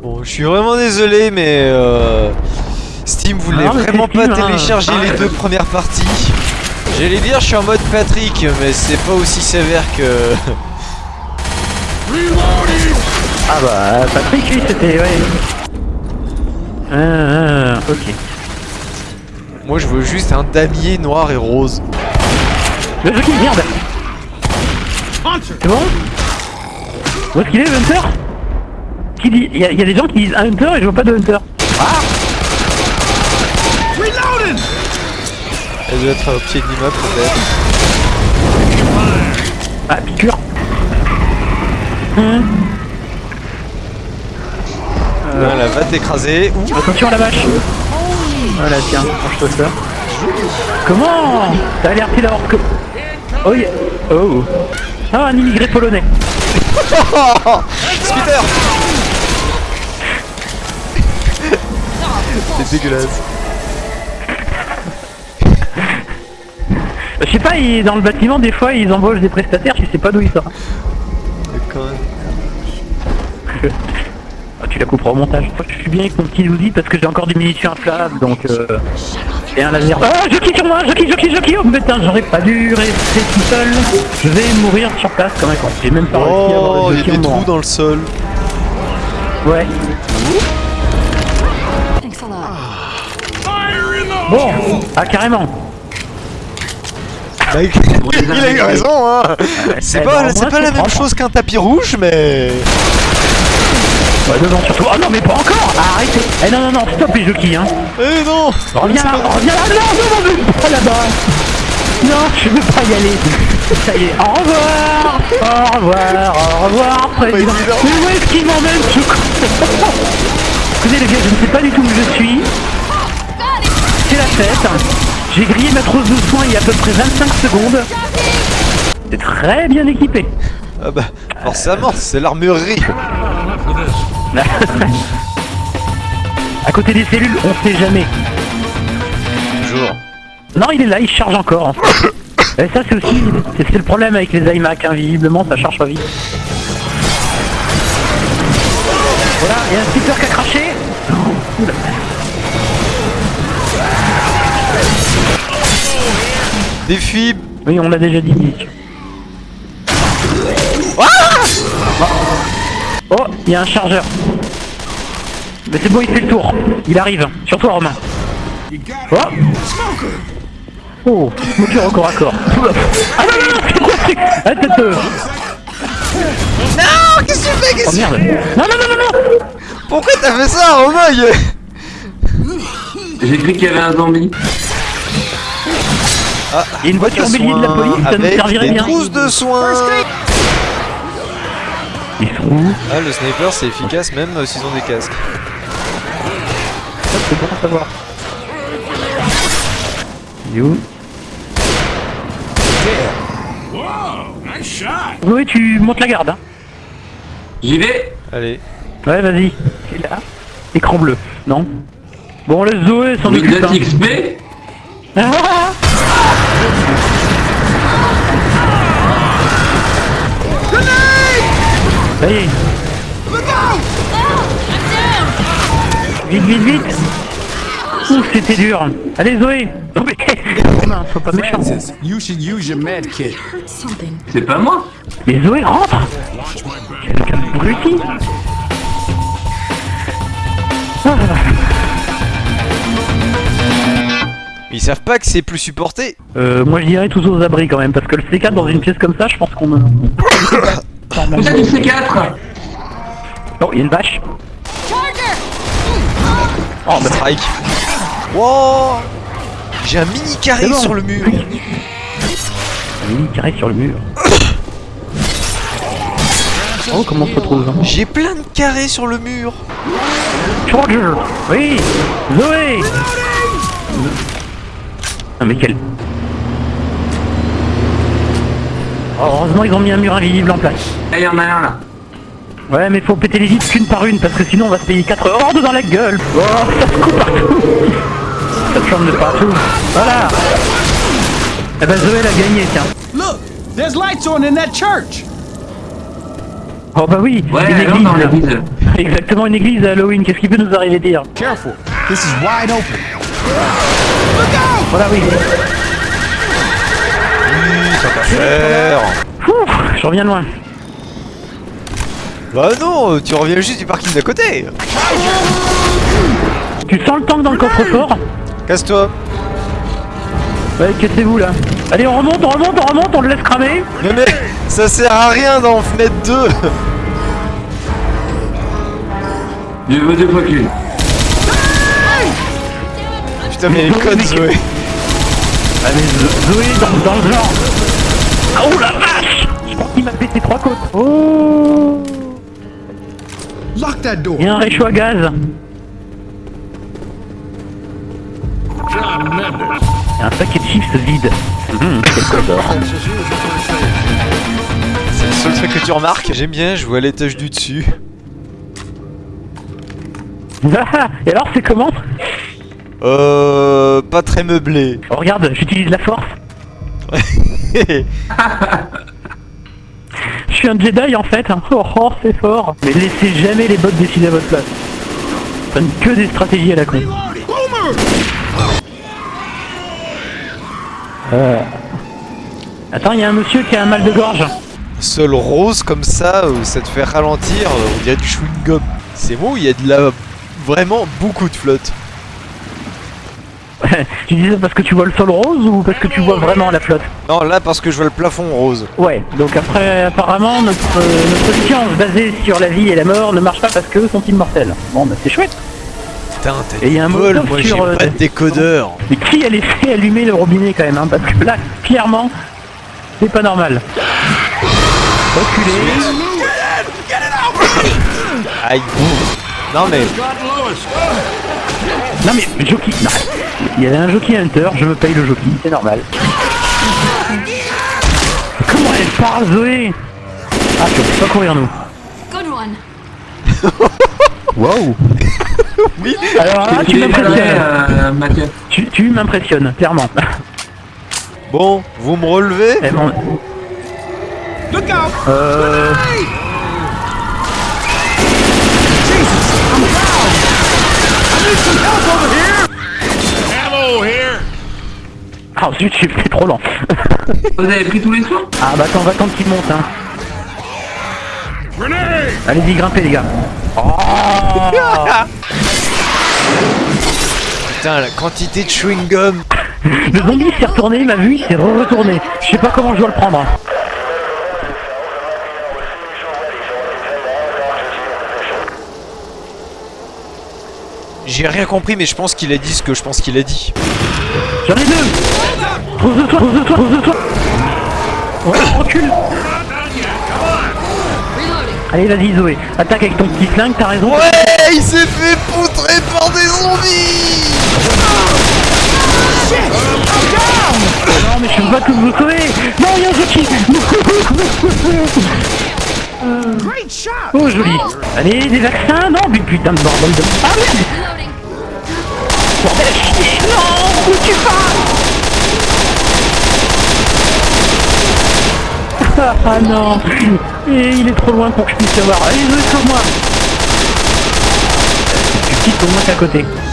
Bon, je suis vraiment désolé, mais euh, Steam voulait Non, vraiment pas hein. télécharger les deux premières parties. J'allais dire, je suis en mode Patrick, mais c'est pas aussi sévère que. Ah bah, Patrick, lui, c'était... Ouais. Ah, ah, ok. Moi, je veux juste un damier noir et rose. Le jeu qui merde C'est bon? Où est-ce qu'il est, Hunter? Qui dit... Il y, a- il y a des gens qui disent un Hunter et je vois pas de Hunter. Elle doit être au pied de l'immeuble, peut-être. Ah, piqûre Hum, Voilà, va t'écraser. Attention à la vache Voilà, tiens, mange-toi ça. Comment? T'as l'air pris d'avoir que... Oh, yeah. oh Ah, un immigré polonais Spitter C'est dégueulasse. Je sais pas, il- dans le bâtiment, des fois, ils embauchent des prestataires, je sais pas d'où ils sortent. Quand même. Ah, tu la couperas au montage. Je suis bien avec mon petit outil parce que j'ai encore des munitions inflammables, donc euh... Et un laser. Ah, Jockey sur moi Jockey, Jockey, Jockey Oh putain, j'aurais pas dû rester tout seul. Je vais mourir sur place un con. J'ai même pas réussi à avoir Oh, le il y a des trous dans le sol. Ouais. Bon Ah, carrément. Bah, il a eu raison, hein. C'est Eh pas, ben, c'est moins, pas la même chose qu'un tapis rouge, mais... Ouais, devant surtout. Ah non, mais pas encore. Ah, Arrêtez. Eh non, non, non, stop les jockeys, hein. Eh non. Reviens là, reviens là. Non, non, non, pas là-bas. Non, je veux pas y aller. Ça y est, au revoir. Au revoir, au revoir, président. Président. Mais où est-ce qu'il m'emmène ce con? Écoutez les gars, je ne sais pas du tout où je suis. C'est la fête. J'ai grillé ma trousse de soins il y a à peu près 25 secondes. C'est très bien équipé. Ah bah, forcément, c'est l'armurerie. à côté des cellules, on sait jamais. Toujours. Non, il est là, il charge encore. Et ça, c'est aussi c'est le problème avec les iMac, hein, visiblement, ça charge pas vite. Voilà, il y a un speaker qui a craché. Oula. Défi. Oui, on l'a déjà dit. Nick. Oh, il y a un chargeur. Mais c'est bon, il fait le tour. Il arrive. Sur toi, Romain. Oh Oh, moteur au corps à corps. Ah non, non, non, c'est quoi ce truc Ah, peu. Non, qu'est-ce que tu fais Oh qu'est-ce que- merde. Non, non, non, non, non Pourquoi t'as fait ça, il- J'ai cru qu'il y avait un zombie. Il y a une voiture de bélier de la soins police, ça avec servirait des bien. trousses de soins. Ils sont où Ah, le sniper c'est efficace même euh, s'ils ont des casques. Ça, C'est bon à savoir. Il est où? Oui, tu montes la garde. Hein. J'y vais. Allez. Ouais, vas-y. Est là. Écran bleu. Non Bon, le Zoé s'en occupe. Windows hein. XP. Ah Ça y est. Vite, vite, vite Ouh, c'était dur. Allez, Zoé Non, mais... Romain, faut pas méchant. Francis, you should use your med kit. Hurt something. C'est pas moi. Mais Zoé, rentre Quel abruti Ils savent pas que c'est plus supporté. euh, Moi, je dirais tous aux abris quand même, parce que le C4 dans une pièce comme ça, je pense qu'on... a- Vous êtes du C4 Oh, il y a une vache. Oh, bah, strike. Wow J'ai un mini carré bon. sur le mur. Oui, carré sur le mur. Oh, comment on se retrouve J'ai plein de carrés sur le mur. Charger Oui Zoé Ah mais quel... Oh, heureusement ils ont mis un mur invisible en place. Ah, il y en a un là. Ouais mais faut péter les vitres qu'une par une parce que sinon on va se payer 4 hordes dans la gueule Oh ça se coupe partout Ça se de partout Voilà Eh ben Zoé l'a gagné tiens Look, there's lights on in that church. Oh bah oui Ouais, une dans église. l'église. Exactement une église à Halloween, qu'est-ce qui peut nous arriver dire Careful. This is wide open. Voilà, oui. Faire. Ouh, je reviens loin. Bah non, tu reviens juste du parking d'à côté. Tu sens le tank dans le coffre-fort? Casse-toi. Ouais, cassez-vous là. Allez, on remonte, on remonte, on remonte, on le laisse cramer. Mais mec, ça sert à rien d'en fenêtre 2. Je veux deux fois qu'une. Putain, mais les codes, Zoé. Allez, Zo- Zoé dans, dans le genre. Ah, oh la vache Je pense qu'il m'a pété trois côtes. Oh Lock that door. Il y a un réchaud à gaz. Il un paquet de chips vide. Quel codeur. C'est le seul truc que tu remarques. J'aime bien jouer à l'étage du dessus. Ah, Et alors, c'est comment Euh. Pas très meublé. Oh, Regarde, j'utilise la force. Je suis un Jedi en fait. hein. Oh, oh, c'est fort. Mais laissez jamais les bots décider à votre place. Ça donne que des stratégies à la con. Euh... Attends, il y a un monsieur qui a un mal de gorge. Seul rose comme ça, où ça te fait ralentir, euh, on dirait du chewing-gum. C'est bon, il y a de la. Vraiment beaucoup de flotte. tu dis ça parce que tu vois le sol rose ou parce que tu vois vraiment la flotte? Non, là parce que je vois le plafond rose. Ouais, donc après, apparemment, notre, euh, notre science basée sur la vie et la mort ne marche pas parce qu'eux sont immortels. Bon, bah c'est chouette. Putain, t'as Et il y a un bol, moi j'ai euh, pas de décodeur. Mais qui a laissé allumer le robinet quand même, hein Parce que là, clairement, c'est pas normal. Reculez. Aïe. Non mais. Non mais, jockey, non. Il y avait un jockey hunter, je me paye le jockey, c'est normal. Comment elle parle, Zoé? Ah, tu peux pas courir, nous. Good one. Wow Oui Alors là, tu Tu es m'impressionnes. euh, Mathieu. Tu, tu m'impressionnes, clairement. Bon, vous me relevez Eh bon. Euh... Ah zut, j'ai fait trop lent. Vous avez pris tous les soins? Ah bah attends, va attendre qu'il monte hein. Allez-y, grimpez les gars. Oh Putain, la quantité de chewing-gum. le zombie s'est retourné, il m'a vu, il s'est re-retourné. Je sais pas comment je dois le prendre. J'ai rien compris, mais je pense qu'il a dit ce que je pense qu'il a dit. J'en ai deux Pose-toi, pose-toi, pose-toi Ouais, recule. Allez, vas-y Zoé, attaque avec ton petit flingue, t'as raison. Ouais, il s'est fait poutrer par des zombies. Non mais je peux pas tout vous sauver Non, il y a un jockey Oh joli. Allez, des vaccins Non, mais putain de bordel de... Ah merde. Bordel à chier. Non Où tu vas Ah non. Et il est trop loin pour que je puisse y avoir. Allez, Zoé, sauve-moi Tu quittes au moins qu'à côté.